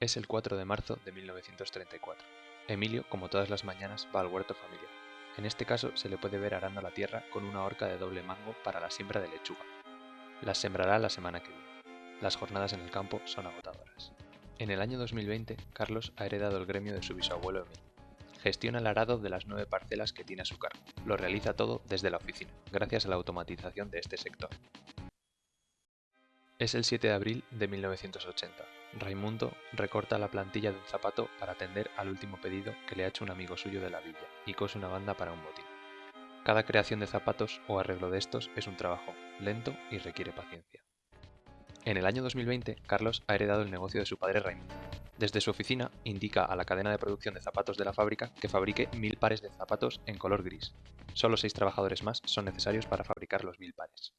Es el 4 de marzo de 1934. Emilio, como todas las mañanas, va al huerto familiar. En este caso se le puede ver arando la tierra con una horca de doble mango para la siembra de lechuga. Las sembrará la semana que viene. Las jornadas en el campo son agotadoras. En el año 2020, Carlos ha heredado el gremio de su bisabuelo Emilio. Gestiona el arado de las nueve parcelas que tiene a su cargo. Lo realiza todo desde la oficina, gracias a la automatización de este sector. Es el 7 de abril de 1980. Raimundo recorta la plantilla de un zapato para atender al último pedido que le ha hecho un amigo suyo de la villa y cose una banda para un botín. Cada creación de zapatos o arreglo de estos es un trabajo lento y requiere paciencia. En el año 2020, Carlos ha heredado el negocio de su padre Raimundo. Desde su oficina indica a la cadena de producción de zapatos de la fábrica que fabrique mil pares de zapatos en color gris. Solo seis trabajadores más son necesarios para fabricar los mil pares.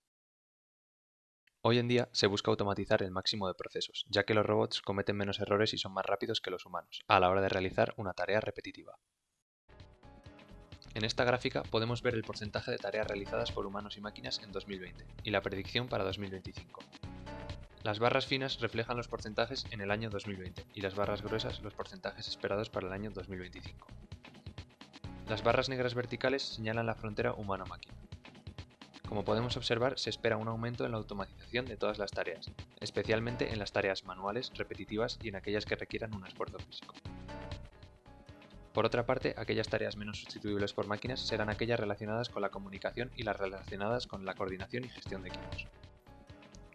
Hoy en día se busca automatizar el máximo de procesos, ya que los robots cometen menos errores y son más rápidos que los humanos, a la hora de realizar una tarea repetitiva. En esta gráfica podemos ver el porcentaje de tareas realizadas por humanos y máquinas en 2020 y la predicción para 2025. Las barras finas reflejan los porcentajes en el año 2020 y las barras gruesas los porcentajes esperados para el año 2025. Las barras negras verticales señalan la frontera humano-máquina. Como podemos observar, se espera un aumento en la automatización de todas las tareas, especialmente en las tareas manuales, repetitivas y en aquellas que requieran un esfuerzo físico. Por otra parte, aquellas tareas menos sustituibles por máquinas serán aquellas relacionadas con la comunicación y las relacionadas con la coordinación y gestión de equipos.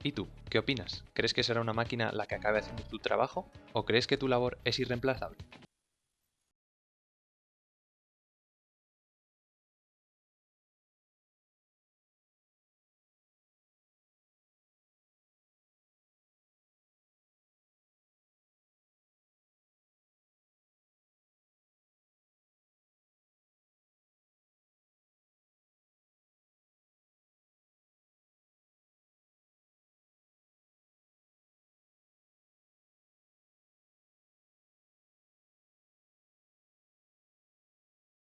¿Y tú? ¿Qué opinas? ¿Crees que será una máquina la que acabe haciendo tu trabajo? ¿O crees que tu labor es irreemplazable?